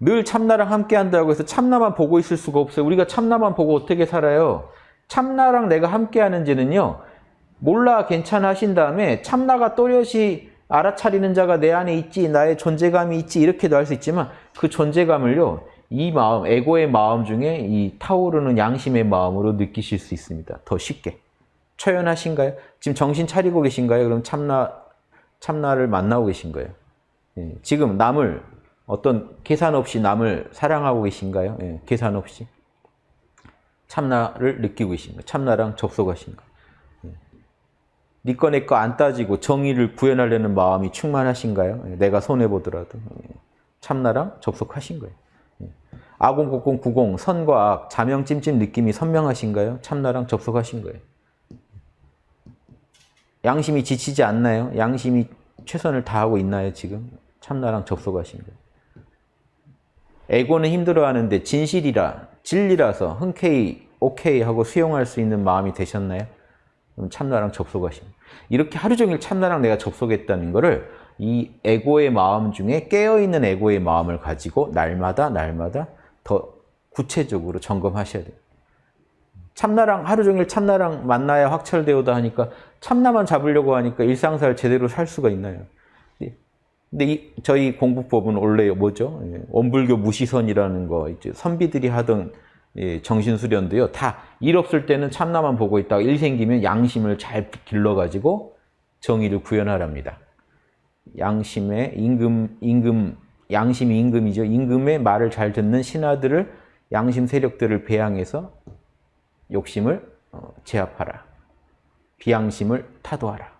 늘 참나랑 함께 한다고 해서 참나만 보고 있을 수가 없어요. 우리가 참나만 보고 어떻게 살아요? 참나랑 내가 함께 하는지는요. 몰라 괜찮아 하신 다음에 참나가 또렷이 알아차리는 자가 내 안에 있지 나의 존재감이 있지 이렇게도 할 수 있지만 그 존재감을요. 이 마음, 에고의 마음 중에 이 타오르는 양심의 마음으로 느끼실 수 있습니다. 더 쉽게. 초연하신가요? 지금 정신 차리고 계신가요? 그럼 참나, 참나를 만나고 계신 거예요. 예, 지금 남을 어떤 계산 없이 남을 사랑하고 계신가요? 예, 계산 없이. 참나를 느끼고 계신 거예요. 참나랑 접속하신 거예요. 예. 니꺼 내꺼 안 따지고 정의를 구현하려는 마음이 충만하신가요? 예, 내가 손해보더라도. 예, 참나랑 접속하신 거예요. 아공곡공 구공 선과 악 자명 찜찜 느낌이 선명하신가요? 참나랑 접속하신 거예요. 양심이 지치지 않나요? 양심이 최선을 다하고 있나요 지금? 참나랑 접속하신 거예요. 에고는 힘들어하는데 진실이라 진리라서 흔쾌히 오케이 하고 수용할 수 있는 마음이 되셨나요? 참나랑 거예요. 이렇게 하루 종일 참나랑 내가 접속했다는 거를 이 에고의 마음 중에 깨어있는 에고의 마음을 가지고 날마다 날마다 더 구체적으로 점검하셔야 돼요. 참나랑 하루 종일 참나랑 만나야 확철되오다 하니까 참나만 잡으려고 하니까 일상생활 제대로 살 수가 있나요? 근데 이, 저희 공부법은 원래 뭐죠? 예, 원불교 무시선이라는 거 이제 선비들이 하던 예, 정신수련도요. 다 일 없을 때는 참나만 보고 있다가 일 생기면 양심을 잘 길러가지고 정의를 구현하랍니다. 양심의 임금, 임금, 양심이 임금이죠. 임금의 말을 잘 듣는 신하들을 양심 세력들을 배양해서 욕심을 어, 제압하라. 비양심을 타도하라.